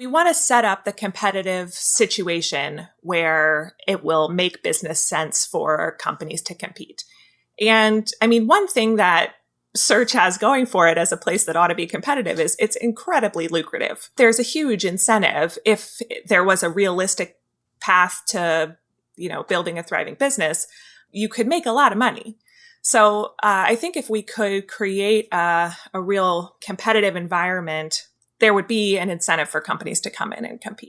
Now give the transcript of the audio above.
We want to set up the competitive situation where it will make business sense for companies to compete. And I mean, one thing that search has going for it as a place that ought to be competitive is it's incredibly lucrative. There's a huge incentive if there was a realistic path to, you know, building a thriving business, you could make a lot of money. So uh, I think if we could create a, a real competitive environment there would be an incentive for companies to come in and compete.